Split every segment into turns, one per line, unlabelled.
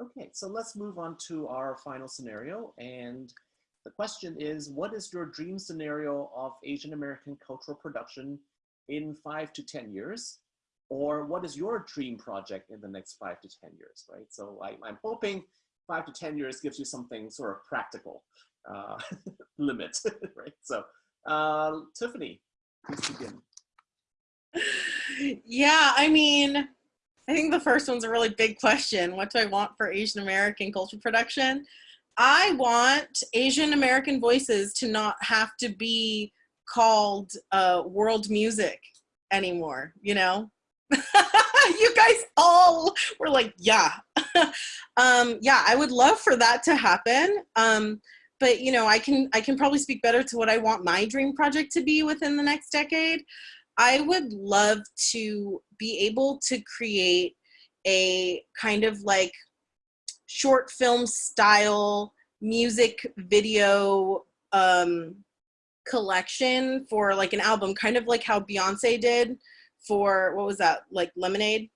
Okay, so let's move on to our final scenario. And the question is, what is your dream scenario of Asian American cultural production in five to 10 years? Or what is your dream project in the next five to 10 years, right? So I, am hoping five to 10 years gives you something sort of practical uh, limit, right? So uh, Tiffany, please begin.
Yeah, I mean, I think the first one's a really big question. What do I want for Asian American culture production? I want Asian American voices to not have to be called uh, world music anymore, you know? you guys all were like, yeah. um, yeah, I would love for that to happen. Um, but you know, I can I can probably speak better to what I want my dream project to be within the next decade. I would love to be able to create a kind of like short film style music video um, collection for like an album, kind of like how Beyonce did for what was that like Lemonade,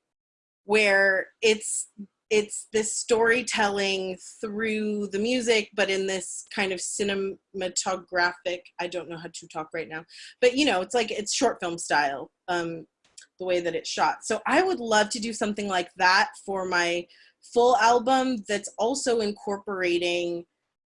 where it's it's this storytelling through the music, but in this kind of cinematographic. I don't know how to talk right now, but you know, it's like it's short film style, um, the way that it's shot. So I would love to do something like that for my full album that's also incorporating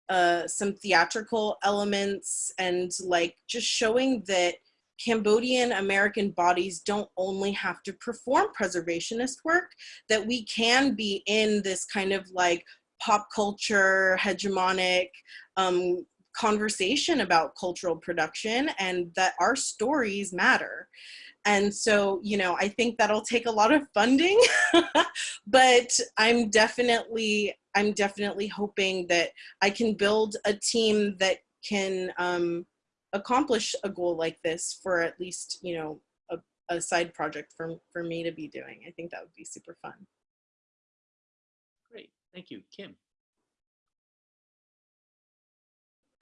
uh, some theatrical elements and like just showing that Cambodian American bodies don't only have to perform preservationist work, that we can be in this kind of like pop culture, hegemonic um, conversation about cultural production and that our stories matter. And so, you know, I think that'll take a lot of funding, but I'm definitely, I'm definitely hoping that I can build a team that can um, accomplish a goal like this for at least, you know, a, a side project for, for me to be doing. I think that would be super fun.
Great, thank you. Kim.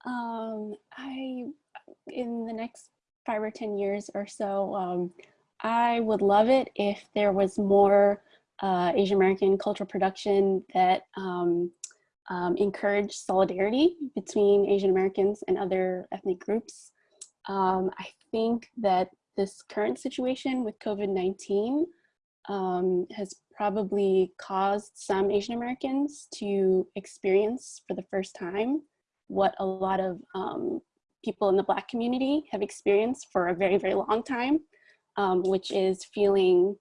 Um, I, in the next five or 10 years or so, um, I would love it if there was more uh, Asian American cultural production that um, um, encourage solidarity between Asian Americans and other ethnic groups. Um, I think that this current situation with COVID-19 um, has probably caused some Asian Americans to experience for the first time what a lot of um, people in the Black community have experienced for a very, very long time, um, which is feeling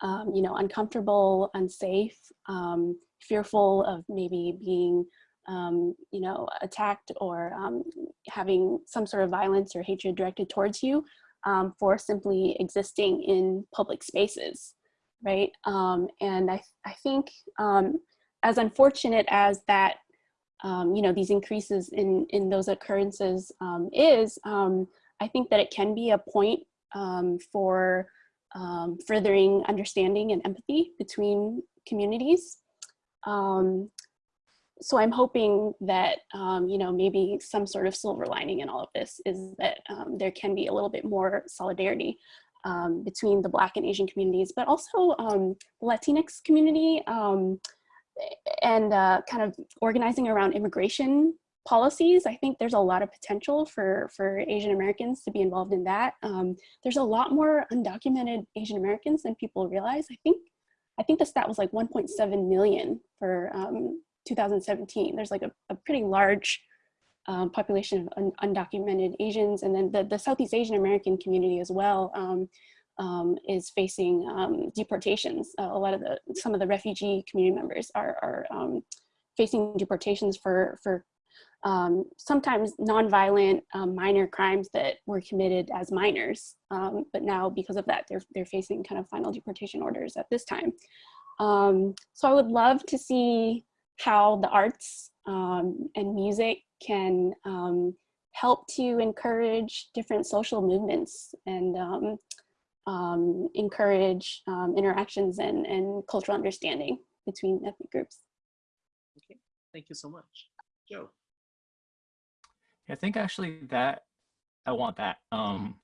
um, you know, uncomfortable, unsafe, um, fearful of maybe being, um, you know, attacked or um, having some sort of violence or hatred directed towards you um, for simply existing in public spaces, right? Um, and I, I think as unfortunate as that, you know, these increases in, in those occurrences is, I think that it can be a point for um, furthering understanding and empathy between communities. Um, so I'm hoping that, um, you know, maybe some sort of silver lining in all of this is that um, there can be a little bit more solidarity um, between the Black and Asian communities, but also um, the Latinx community and uh, kind of organizing around immigration policies, I think there's a lot of potential for, for Asian Americans to be involved in that. Um, there's a lot more undocumented Asian Americans than people realize. I think, I think the stat was like 1.7 million for um, 2017. There's like a, a pretty large um, population of un undocumented Asians. And then the, the Southeast Asian American community as well um, um, is facing um, deportations. Uh, a lot of the, some of the refugee community members are, are facing deportations for, for um, sometimes nonviolent um, minor crimes that were committed as minors. Um, but now because of that, they're, they're facing kind of final deportation orders at this time. Um, so I would love to see how the arts um, and music can um, help to encourage different social movements and encourage interactions and, and cultural understanding between ethnic groups.
Okay, thank you so much. Joe.
I think actually that I want that. Um,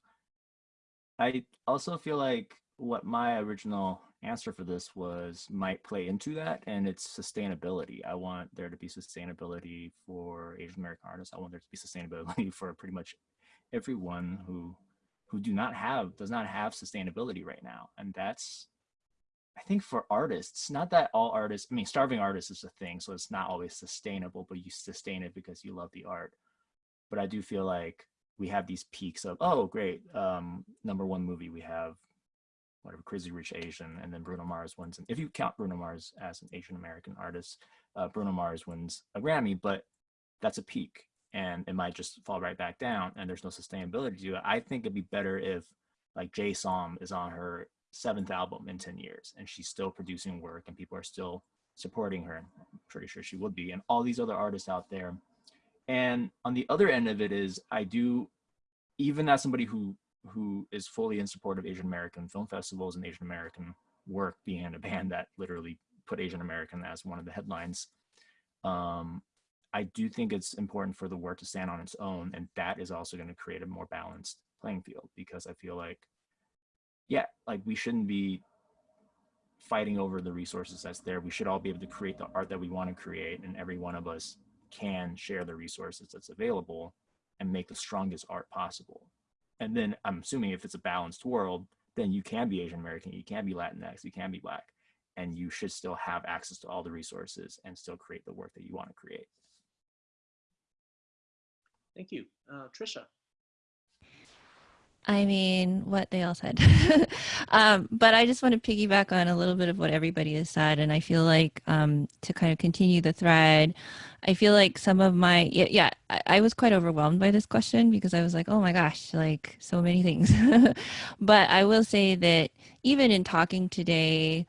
I also feel like what my original answer for this was might play into that, and it's sustainability. I want there to be sustainability for Asian American artists. I want there to be sustainability for pretty much everyone who who do not have does not have sustainability right now, and that's I think for artists, not that all artists, I mean, starving artists is a thing, so it's not always sustainable, but you sustain it because you love the art. But I do feel like we have these peaks of, oh, great, um, number one movie, we have whatever, Crazy Rich Asian, and then Bruno Mars wins. And if you count Bruno Mars as an Asian American artist, uh, Bruno Mars wins a Grammy, but that's a peak and it might just fall right back down and there's no sustainability to it. I think it'd be better if like Jay Som is on her seventh album in 10 years and she's still producing work and people are still supporting her. I'm pretty sure she would be and all these other artists out there. And on the other end of it is I do, even as somebody who who is fully in support of Asian American film festivals and Asian American work being in a band that literally put Asian American as one of the headlines. Um, I do think it's important for the work to stand on its own, and that is also going to create a more balanced playing field because I feel like, yeah, like we shouldn't be fighting over the resources that's there. We should all be able to create the art that we want to create, and every one of us can share the resources that's available and make the strongest art possible. And then I'm assuming if it's a balanced world, then you can be Asian American, you can be Latinx, you can be Black, and you should still have access to all the resources and still create the work that you want to create.
Thank you. Uh, Trisha.
I mean, what they all said. um, but I just want to piggyback on a little bit of what everybody has said. And I feel like um, to kind of continue the thread, I feel like some of my, yeah, yeah I, I, was quite overwhelmed by this question because I was like, oh my gosh, like so many things. but I will say that even in talking today,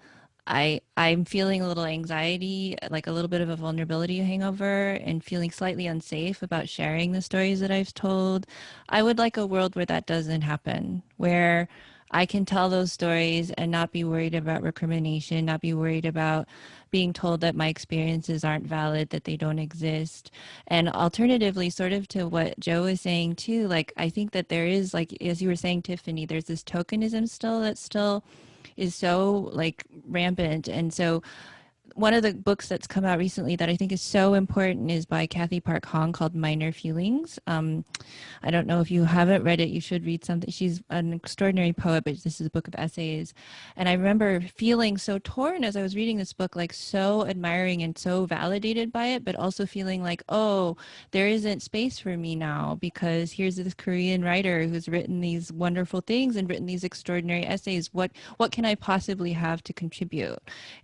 I I'm feeling a little anxiety, like a little bit of a vulnerability hangover and feeling slightly unsafe about sharing the stories that I've told. I would like a world where that doesn't happen, where I can tell those stories and not be worried about recrimination, not be worried about being told that my experiences aren't valid, that they don't exist. And alternatively, sort of to what Joe was saying too, like I think that there is like as you were saying, Tiffany, there's this tokenism still that's still is so like rampant. And so one of the books that's come out recently that I think is so important is by Cathy Park Hong called Minor Feelings. Um, I don't know if you haven't read it, you should read something. She's an extraordinary poet, but this is a book of essays. And I remember feeling so torn as I was reading this book, like so admiring and so validated by it, but also feeling like, oh, there isn't space for me now because here's this Korean writer who's written these wonderful things and written these extraordinary essays. What, what can I possibly have to contribute?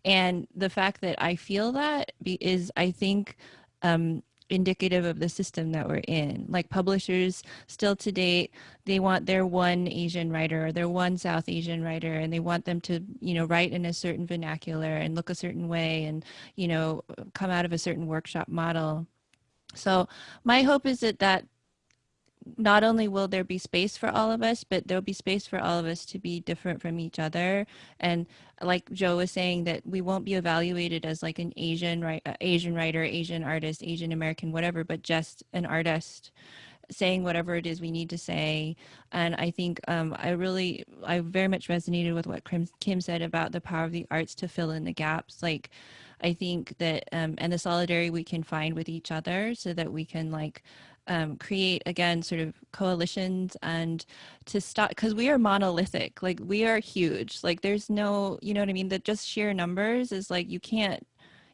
And the fact fact that I feel that is, I think, um, indicative of the system that we're in. Like publishers still to date, they want their one Asian writer or their one South Asian writer and they want them to, you know, write in a certain vernacular and look a certain way and, you know, come out of a certain workshop model. So my hope is that that not only will there be space for all of us, but there'll be space for all of us to be different from each other. And like Joe was saying, that we won't be evaluated as like an Asian, right, uh, Asian writer, Asian artist, Asian American, whatever, but just an artist saying whatever it is we need to say. And I think um, I really, I very much resonated with what Kim, Kim said about the power of the arts to fill in the gaps. Like, I think that, um, and the solidarity we can find with each other so that we can like um, create again sort of coalitions and to stop because we are monolithic like we are huge like there's no you know what i mean? That just sheer numbers is like you can't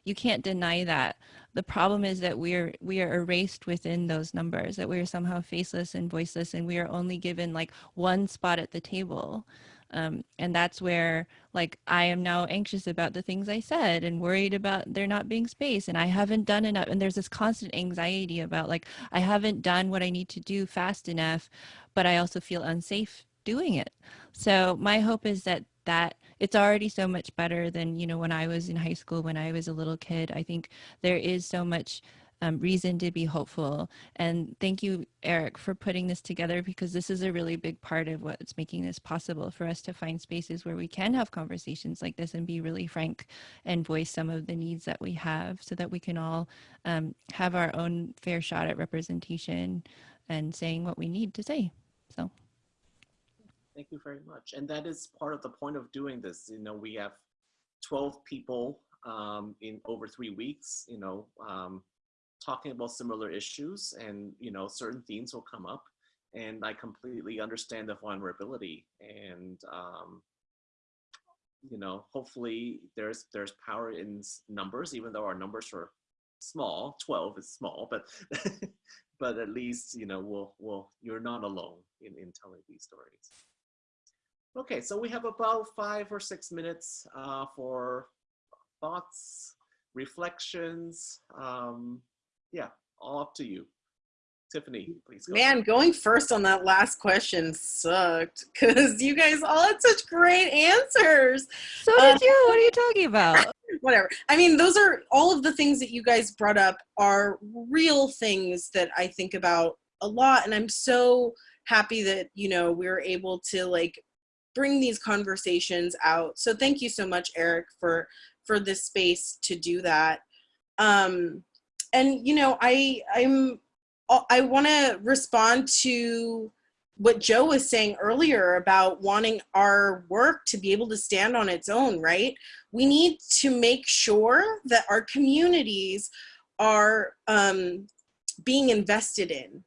you can't deny that. The problem is that we're we are erased within those numbers that we are somehow faceless and voiceless and we are only given like one spot at the table um, and that's where like I am now anxious about the things I said and worried about there not being space and I haven't done enough. And there's this constant anxiety about like, I haven't done what I need to do fast enough, but I also feel unsafe doing it. So my hope is that that it's already so much better than, you know, when I was in high school, when I was a little kid, I think there is so much um, reason to be hopeful. And thank you, Eric, for putting this together because this is a really big part of what's making this possible for us to find spaces where we can have conversations like this and be really frank and voice some of the needs that we have so that we can all um, have our own fair shot at representation and saying what we need to say. So.
Thank you very much. And that is part of the point of doing this. You know, we have 12 people um, in over three weeks, you know, um, talking about similar issues and, you know, certain themes will come up. And I completely understand the vulnerability and, um, you know, hopefully there's there's power in numbers, even though our numbers are small. 12 is small, but but at least you know we'll we'll you're not alone in in telling these stories. Okay, so we have about five or six minutes uh, for thoughts, reflections. Um, yeah, all up to you. Tiffany, please go.
Man, going first on that last question sucked because you guys all had such great answers.
So
Uh,
did you. What are you talking about?
Whatever. I mean, those are all of the things that you guys brought up are real things that I think about a lot. And I'm so happy that, you know, we were able to like bring these conversations out. So thank you so much, Eric, for for this space to do that. Um, and you know, I I'm I want to respond to what Joe was saying earlier about wanting our work to be able to stand on its own, right? We need to make sure that our communities are um, being invested in.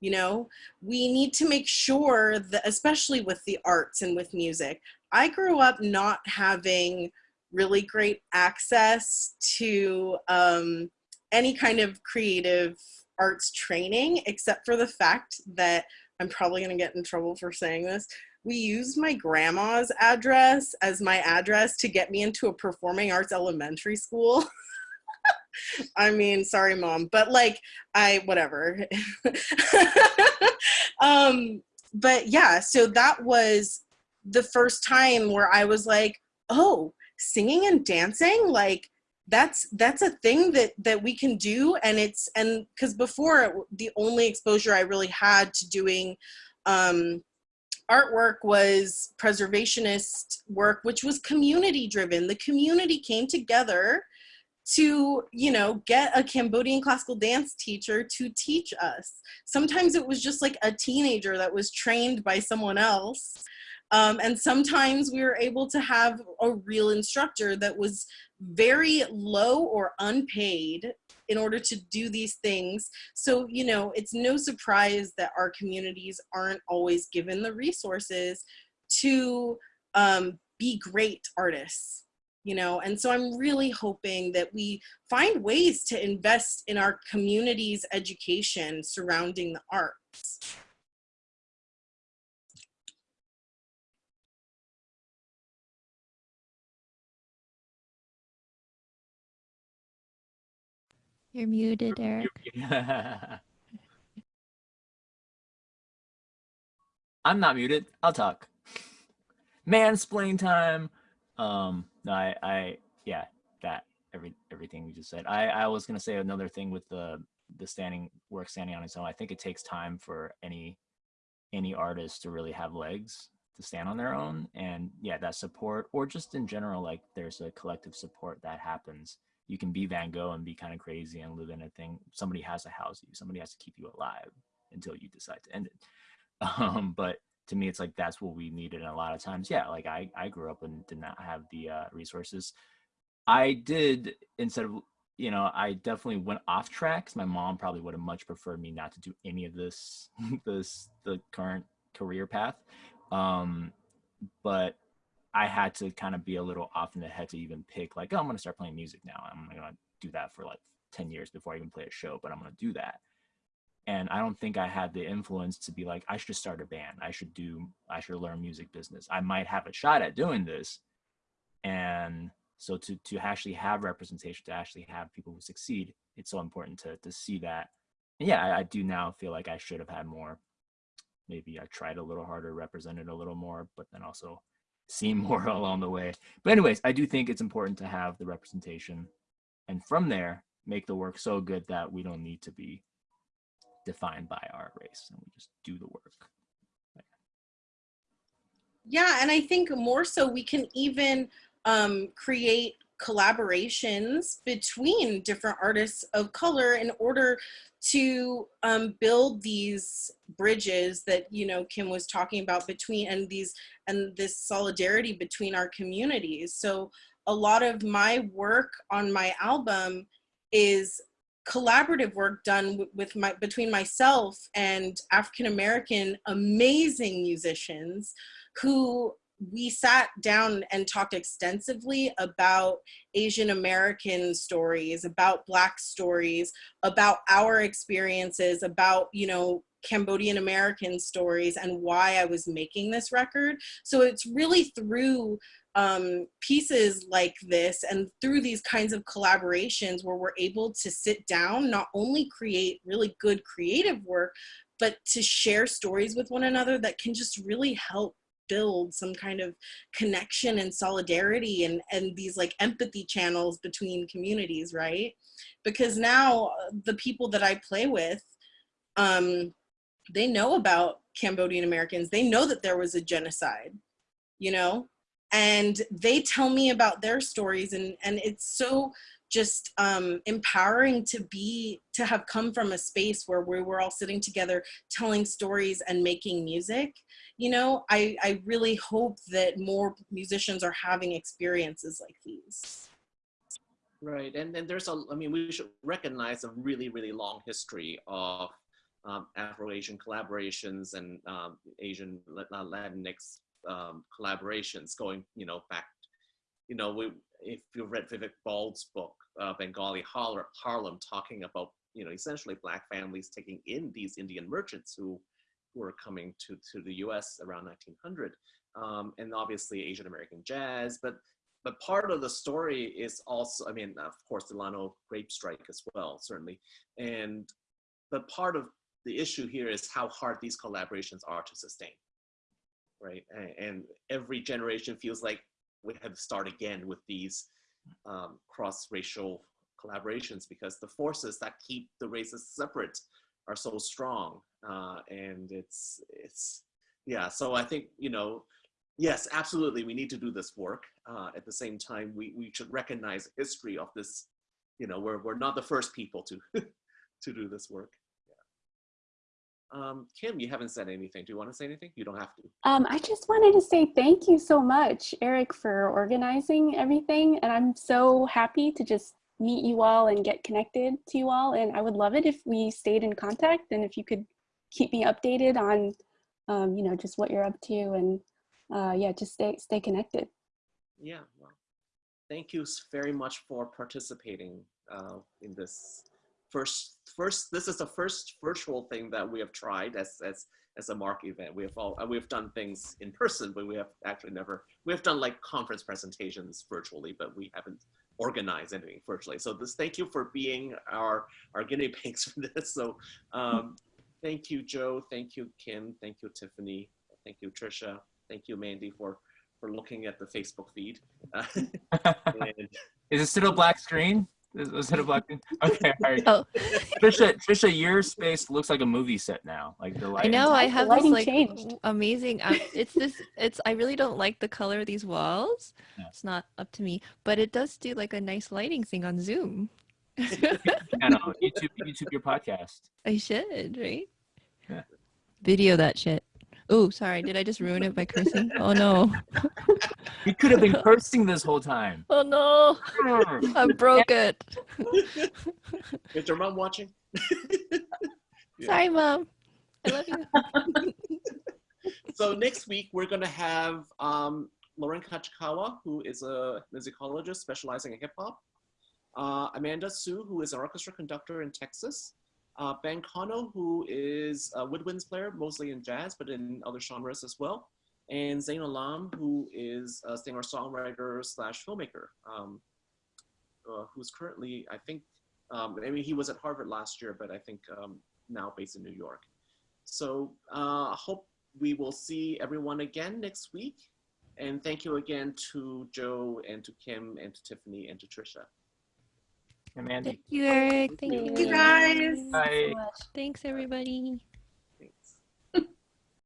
You know, we need to make sure that, especially with the arts and with music, I grew up not having really great access to um, any kind of creative arts training, except for the fact that I'm probably going to get in trouble for saying this. We used my grandma's address as my address to get me into a performing arts elementary school. I mean, sorry, mom, but like, I, whatever. um, but yeah, so that was the first time where I was like, oh, singing and dancing, like, that's that's a thing that that we can do and it's and because before the only exposure i really had to doing um artwork was preservationist work which was community driven. The community came together to you know get a cambodian classical dance teacher to teach us. Sometimes it was just like a teenager that was trained by someone else um, and sometimes we were able to have a real instructor that was very low or unpaid in order to do these things. So, you know, it's no surprise that our communities aren't always given the resources to um, be great artists, you know. And so I'm really hoping that we find ways to invest in our community's education surrounding the arts.
You're muted, Eric.
I'm not muted. I'll talk. Mansplain time. Um, I, I, yeah, that every everything we just said. I, I was gonna say another thing with the the standing work standing on its own. I think it takes time for any any artist to really have legs to stand on their own, and yeah, that support or just in general, like there's a collective support that happens. You can be Van Gogh and be kind of crazy and live in a thing. Somebody has to house you. Somebody has to keep you alive until you decide to end it. um but to me it's like that's what we needed and a lot of times yeah like i i grew up and did not have the uh resources i did instead of you know i definitely went off track 'cause my mom probably would have much preferred me not to do any of this this the current career path um but i had to kind of be a little off in the head to even pick like oh i'm gonna start playing music now. I'm gonna do that for like 10 years before i even play a show but i'm gonna do that. And i don't think i had the influence to be like i should start a band. I should do i should learn music business. I might have a shot at doing this. And so to to actually have representation to actually have people who succeed it's so important to to see that. And yeah I, I do now feel like i should have had more. Maybe i tried a little harder represented a little more but then also seen more along the way. But anyways i do think it's important to have the representation and from there make the work so good that we don't need to be defined by our race and we just do the work.
Yeah, and I think more so we can even um, create collaborations between different artists of color in order to um, build these bridges that you know Kim was talking about between and these and this solidarity between our communities. So a lot of my work on my album is collaborative work done with my between myself and African American amazing musicians who we sat down and talked extensively about Asian American stories, about Black stories, about our experiences, about, you know, Cambodian American stories and why I was making this record. So it's really through um, pieces like this and through these kinds of collaborations where we're able to sit down, not only create really good creative work, but to share stories with one another that can just really help build some kind of connection and solidarity and and these like empathy channels between communities right? Because now uh, the people that i play with um they know about cambodian americans. They know that there was a genocide you know? And they tell me about their stories and and it's so just um, empowering to be to have come from a space where we were all sitting together telling stories and making music you know? I i really hope that more musicians are having experiences like these.
Right and then there's a i mean we should recognize a really really long history of um, afro-asian collaborations and um, asian latinx um, collaborations going you know back you know we, if you've read vivek bald's book uh, bengali harlem talking about you know essentially black families taking in these indian merchants who who were coming to, to the US around 1900. Um, and obviously Asian American jazz, but but part of the story is also, I mean, of course, the Delano grape strike as well, certainly. And but part of the issue here is how hard these collaborations are to sustain, right? And every generation feels like we have to start again with these um, cross-racial collaborations because the forces that keep the races separate are so strong uh, and it's it's yeah so i think you know yes absolutely we need to do this work uh, at the same time we we should recognize history of this you know we're, we're not the first people to to do this work. Um, Kim, you haven't said anything. Do you want to say anything? You don't have to.
Um, I just wanted to say thank you so much, Eric, for organizing everything. And I'm so happy to just meet you all and get connected to you all. And I would love it if we stayed in contact and if you could keep me updated on, um, you know, just what you're up to and uh, yeah, just stay, stay connected.
Yeah, well, thank you very much for participating uh, in this first, first, this is the first virtual thing that we have tried as, as, as a mark event. We have all, uh, we've done things in person, but we have actually never, we have done like conference presentations virtually, but we haven't organized anything virtually. So this, thank you for being our, our guinea pigs for this. So um, thank you, Joe. Thank you, Kim. Thank you, Tiffany. Thank you, Trisha. Thank you, Mandy, for, for looking at the Facebook feed.
Is it still a black screen? Was it a black screen? Okay, all right. Oh. Trisha, Trisha, your space looks like a movie set now. Like the lighting.
I know. I have this like changed. amazing. Um, it's this. It's. I really don't like the color of these walls. Yeah. It's not up to me, but it does do like a nice lighting thing on Zoom.
know, YouTube, YouTube your podcast.
I should, right? Yeah. Video that shit. Oh, sorry. Did I just ruin it by cursing? Oh no.
You could have been cursing this whole time.
Oh no. I broke it.
Is your mom watching?
yeah. Sorry, mom. I love you.
so next week we're gonna have um, Loren Kajikawa, who is a musicologist specializing in hip hop. Uh, Amanda Sue, who is an orchestra conductor in Texas uh, Ben Kono, who is a woodwinds player, mostly in jazz, but in other genres as well. And Zain Alam, who is a singer-songwriter slash filmmaker, um, uh, who's currently, I think, um, I mean, he was at Harvard last year, but I think um, now based in New York. So uh, I hope we will see everyone again next week. And thank you again to Joe and to Kim and to Tiffany and to Trisha.
Mandy.
Thank you, Eric. Thank,
Thank you, guys.
Bye.
Thanks, everybody.